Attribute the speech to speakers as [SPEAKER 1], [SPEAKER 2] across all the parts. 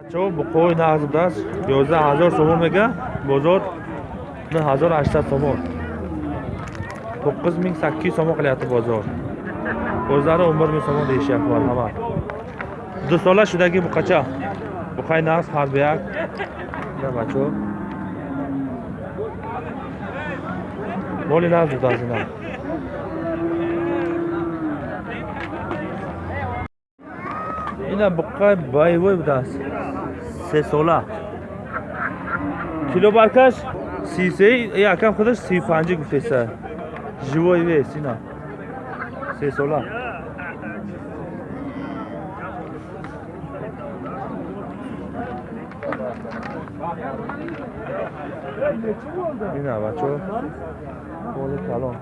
[SPEAKER 1] бачаҳо буқои нағз будааст 11000 сомон мега бозор 9800 сомон. 9800 сомон қиляти бозор. Бозаро 11000 сомон дешияквар ҳама. Дусола шудаги буқача буқаи нағз ҳарбияк бачаҳо. Моли нағз будааст ина ина буқаи байвой будааст сесола килобаркаш сисеи якам худаш сию панҷи гуфтеса живой вест ина сесола ина бачо. Боли калон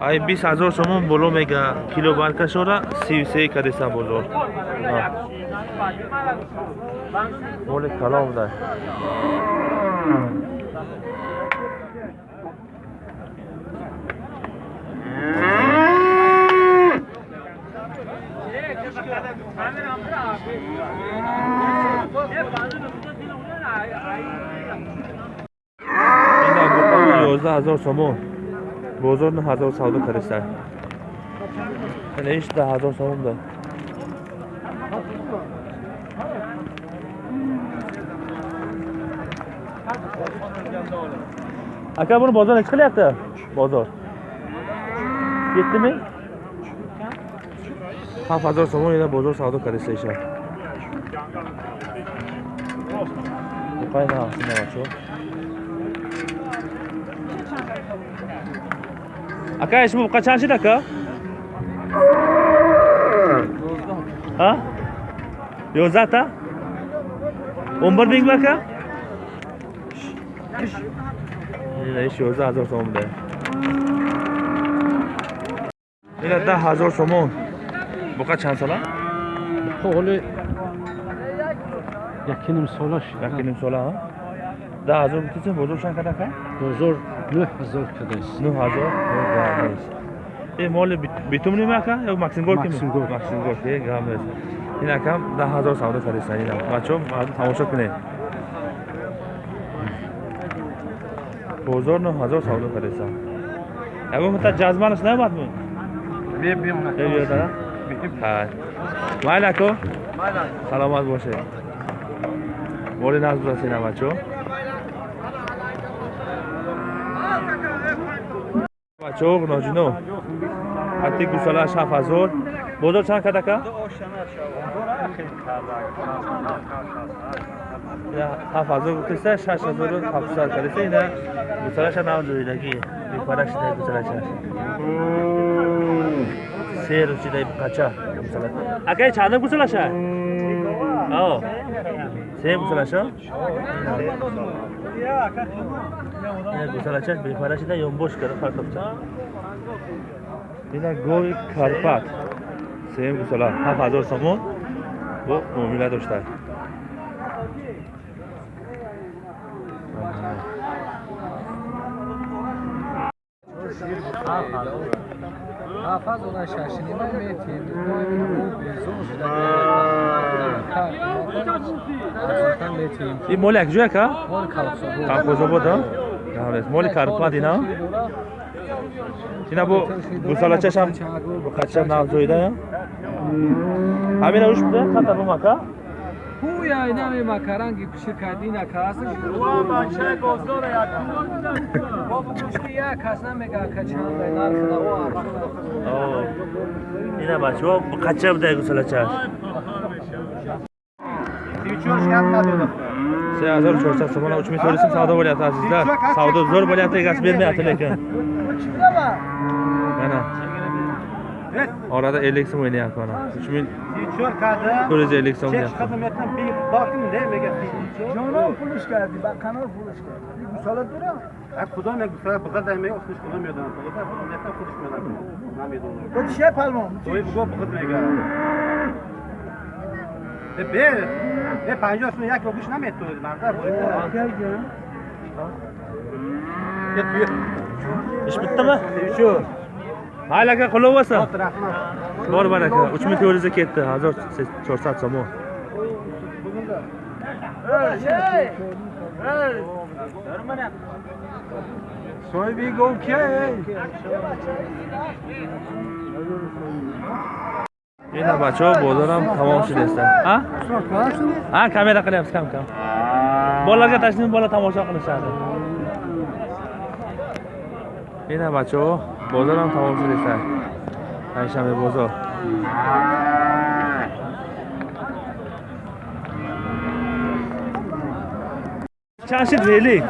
[SPEAKER 1] ай бист ҳазор сомон боло мега. Килобаркашора сию се кадеса бозор боли калон буда ина буқаи ёздаҳ ҳазор сомон бозор на ҳазор савдо кариста иш да ҳазор сомон да ака буни бозор неchi qilyapti bozor yetdimi ҳафт ҳазор сомон ина бозор савдо кариста иша буқай наҳсина ака ишмо буқа чанд шид ака а? Ёздаҳта он бир минг ака ина иш ёздаҳ ҳазор сомон буда ина даҳ ҳазор сомон. Буқа чанд сола?
[SPEAKER 2] Ҳоли яки ним солаш
[SPEAKER 1] яки ним сола а? Даҳ ҳазор бутиса бозор чанд када ака
[SPEAKER 2] бозор нӯ ҳазор кадаст
[SPEAKER 1] ну ҳазор е моли битумним ака? Ё максимгорки
[SPEAKER 2] Максимгор.
[SPEAKER 1] максимгорки е гам нест. Ин акам даҳ ҳазор савдо кариста ина бачо мардум тамошо кунед. Бозор ну ҳазор савдо кариста ягон мута ҷазманаш наомадми биёдара майли ако. Саломат бошед. Моли нағз будаст ина бачо бачаҳо ноҷино ҳатти гусалааш ҳафт ҳазор бозор чанд кад ака ина ҳафт ҳазор гуфтеста шаш ҳазору ҳафтсад кадеста ина гусалаша навҷоидаги бипарашида гусалаша се рӯчидаи қача акаи чанда гусалаша о се гусалаша ина гусалачаш бепарашида ёнбош кара фарқовча ина гови карпат сеюм гусала ҳафт ҳазор сомон бо муомила доштааст
[SPEAKER 2] ҳафазора шашнима метем метем
[SPEAKER 1] ин моли якҷоя ка?
[SPEAKER 2] Мол калхсобо
[SPEAKER 1] қалқозобод моли карпат ина ина бо гусалачашам қача навҷоида ҳамина уш буда? Қатарбум ака
[SPEAKER 2] ҳуя инаме макаранги пишикадина каса як кас намега качанда нархнао
[SPEAKER 1] Оо. ина бачаҳо қача буда гусалачаш се ҳазору чорсад сомона уч мисолисим савдо bo'lyapti azizlar savdo zo'r bo'lyapti egasi bermayapti lekin mana Orada 50 so'm o'ylayapti mana. 3000 ko'rja 50 so'm. Chek xizmatdan bir
[SPEAKER 3] bakın de mega Jonon pulush kardi, ba kanal pulush kardi.
[SPEAKER 4] Bu salat bera. Ha kudon nek bu salat bugad ayme o'xshish qilmaydi. Bugad xizmatdan
[SPEAKER 3] qilishmaydi. Namaydi uni.
[SPEAKER 4] Bu şey palmon. To'y bu bugad mega. E be, e 50 so'm yak o'qish namaydi to'yda.
[SPEAKER 1] Marda bo'lib.
[SPEAKER 4] Ee, gel gel. Gel. İş bitti mi? Şu.
[SPEAKER 1] mayli aka qulluq bo'lsin
[SPEAKER 4] rahmat
[SPEAKER 1] bor baraka uch ming to'rt yuzga ketdi hazor to'rt somon
[SPEAKER 3] sohibi gov kiya
[SPEAKER 1] ина бачаҳо бозорам тамом шудастан а а камера qilyapmiz kam kam bolalarga tashlab bola tomosha qilishadi ина бачаҳо бозорам тамом шудастан пайшанбе бозор. Чанд шид велик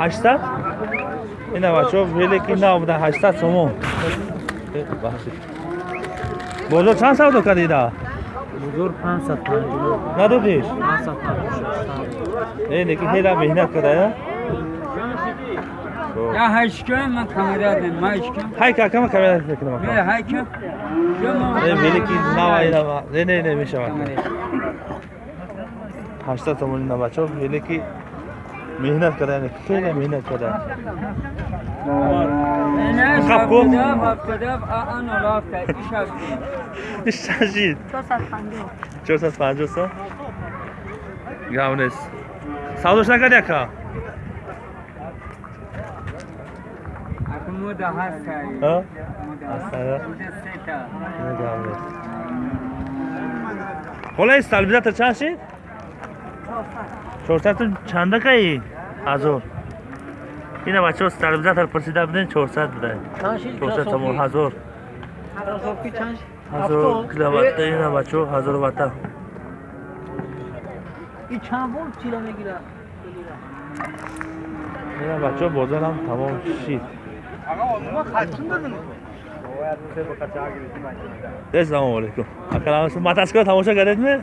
[SPEAKER 1] ҳаштад? Ина бачаҳо велики нав буда ҳаштад сомон. Э, бахшид бозор чанд савдо кардӣ ида
[SPEAKER 2] бузург 550
[SPEAKER 1] надодиш
[SPEAKER 2] 550
[SPEAKER 1] Е, лекин хела меҳнат када я
[SPEAKER 2] я ҳайчкам ман камера дем майчкам
[SPEAKER 1] ҳай ка кама камера мекунам
[SPEAKER 2] ме ҳайчкам
[SPEAKER 1] е велики нава ина не не не мешавад ҳаштад томон ина бачаҳо велики меҳнат када яъне хеле меҳнат када Қап кун. Шашид. 450 сом. Гавнес. Савдош накарди ака? Ҳа? Астара. Ина гавнес. Холаи стабилизатор чанд шид? 400 ту чандакаи? Ҳазор. ина бачаҳо стабилизатор пурсида будем 400 буда 400 тамон ҳазор ҳазор киловатта ина бачаҳо ҳазор ватта ина бачаҳо бозорам тамом шид ассалому алайкум акаламис матаскро тамоша кардедми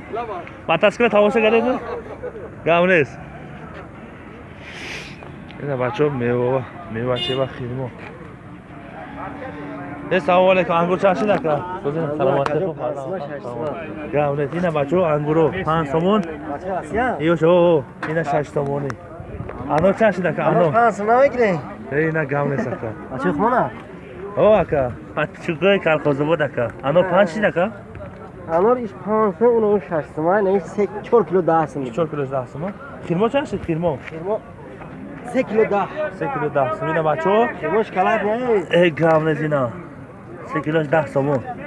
[SPEAKER 1] матаскро тамоша кардедми гап нест ина бачаҳо мева мевачева хидмо ассалому алайкум ангур чанд шид ака саломатӣ гап нест ина бачаҳо ангуро. Панҷ сомон? Ёшо ина шаш сомонӣ анор чанд шид ака анор Е, ина гап нест ака о ака патчуқои калхозобод ака анор панҷ шид ака
[SPEAKER 5] Anor iş pansı onu şaştım ha ne 4 kilo daha sınır.
[SPEAKER 1] чор кило даҳ сомон хирмо чанд шид хирмо
[SPEAKER 5] 8 kilo daha.
[SPEAKER 1] се кило даҳ сомон ина бачаҳо
[SPEAKER 5] Kimo şokolad ne?
[SPEAKER 1] Ey gavnez ina. Sekiloş dah somon. Irmoq tutar.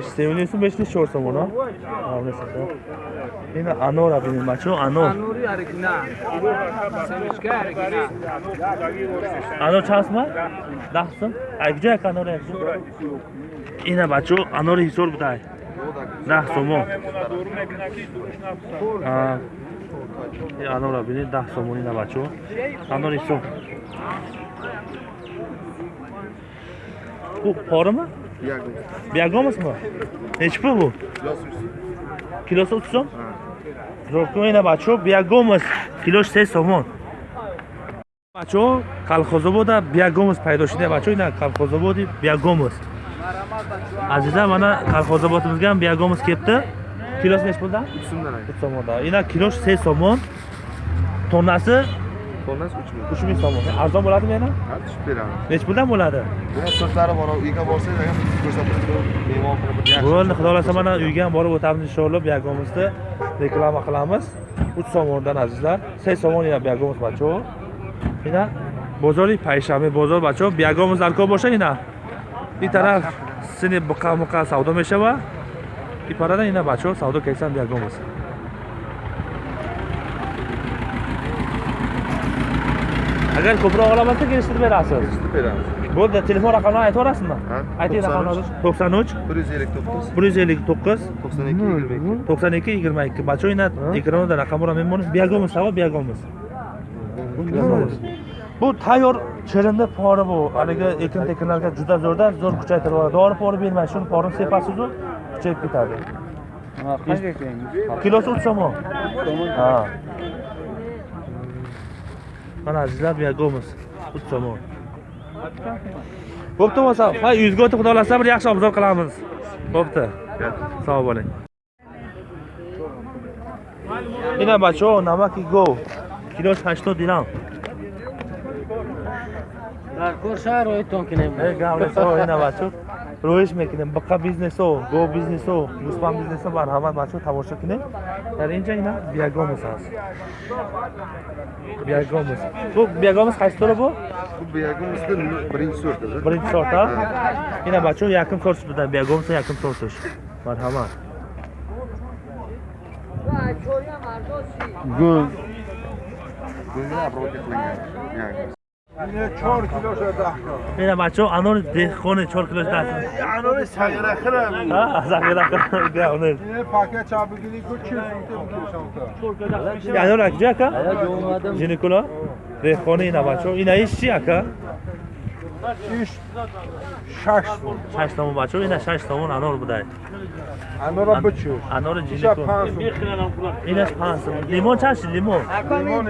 [SPEAKER 1] Sevimli sum besh necha so'm uni? Gavnez aka. Ina anor abinin bacho anor.
[SPEAKER 2] Anuri arigina. Semishka arigina.
[SPEAKER 1] анор чандсма даҳсум айҷо як анор якҷо ина бачо анори ҳисор будай даҳ сомо анора бинед даҳ сомон ина бачо анори ҳисор бу порима биягомасма неч пул бу? Килоси уч сом зоркум ина бачо биягомас. Килош се сомон. Бачаҳо калхозобода биягомус пайдо шуда бачаҳо ина калхозободи биягомус азиза мана калхозободимизгам биягомус кепти килоси неш пулда сомонда ина килош се сомон. Тоннаси уч миң сомон арзон bo'ladimi yana? Nechi puldan bo'ladi.
[SPEAKER 6] So'zlari bor uyga borsangiz agar ko'rsatib mehmon qilib yaxshi
[SPEAKER 1] bo'ldi xudo xohlasa mana uyga ham borib o'tamiz inshaalloh biyagomusni reklama qilamiz. Uch somondan azizlar. Se somon ina biyagomus бачаҳо ина бозори пайшанбе бозор бачаҳо биягомус дар кор боша ина ин тараф сини буқа муқа савдо мешава и парада ина бачаҳо савдо кайсан биягомус агар ko'proq olamansa kelishtirib berasiz.
[SPEAKER 6] Beramiz.
[SPEAKER 1] Bo'ldi telefon raqamlarini
[SPEAKER 6] Ha,
[SPEAKER 1] ayting
[SPEAKER 6] 93.
[SPEAKER 1] raqamlarni to'qson uch?
[SPEAKER 6] Bir yuz ellik to'qqiz.
[SPEAKER 1] Bir yuz ellik to'qqiz.
[SPEAKER 6] To'qson ikki yigirma ikki.
[SPEAKER 1] To'qson ikki yigirma ikki. Bacho'yna ekranida raqamlar memon biagomuz savo biagomuz bu tayyor chirinni pori bu. Haligi ekin tekinlarga juda zo'rda zo'r kuchaytirib yuboradi dori pori bermaydi shuni porini sepasizu kuchayib ketadi. Kilosi uch somon ha Mana azizlar biagomuz. Uch somon. Bo'pti bo'lsa, ha yuzga o'tib xudo xolasa bir yaxshi obzor qilamiz. Bo'pti. Sog' bo'ling. Ina bacho, namaki go. Kilosh 80 dirham.
[SPEAKER 5] Dar ko'rsha ro'yton kinam.
[SPEAKER 1] Ey gavleso ina роҳиш мекунем. Бақа бизнесо гов бизнесо гӯспан бизнесо бар ҳамад машҳур тамошо кунем. Дар инҷа ина биягомус аст. Биягомус бу биягомус қайситора бу биягомус биринчи сорта биринчи сорта.
[SPEAKER 6] Ина бачаҳо якм сорт будан
[SPEAKER 1] биягомус якм сорташ. Марҳамат. Гул гулни обработка qilingan biagomus yakim sortish marhamat
[SPEAKER 6] Go'z. Go'zni обработка qilingan. Yani.
[SPEAKER 3] Yine 4 kilo şurada.
[SPEAKER 1] ina bacho anor dehqoni 4 kilo dast
[SPEAKER 3] Anori sayıra kıram.
[SPEAKER 1] ha zaxira qilgan
[SPEAKER 3] Yine paket çabuk gidiyor. Bu çift tutup
[SPEAKER 1] anor akja aka
[SPEAKER 5] Aya jo'madim.
[SPEAKER 1] jinikula dehqoni ina bacho ina ish chi aka
[SPEAKER 3] İş şaş.
[SPEAKER 1] 6 tomon bacho ina 6 tomon anor buday
[SPEAKER 3] Anora bıçıyor.
[SPEAKER 1] anor
[SPEAKER 3] İşe
[SPEAKER 1] jinikula
[SPEAKER 3] pansın.
[SPEAKER 1] ina 5 limon chashi limon
[SPEAKER 3] Limon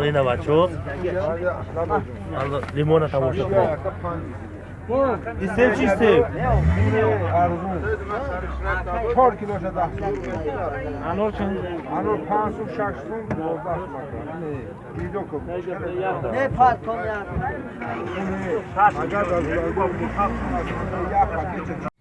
[SPEAKER 3] yine 4
[SPEAKER 1] 4 dolar 10 somon ina bacho limona tomosha qiling istev chi istev
[SPEAKER 3] Çor kilo şurada. Anor çın? Anor pansın şaşsın. Video koy.
[SPEAKER 5] Ne fark kom ya?
[SPEAKER 3] Agar da ya paket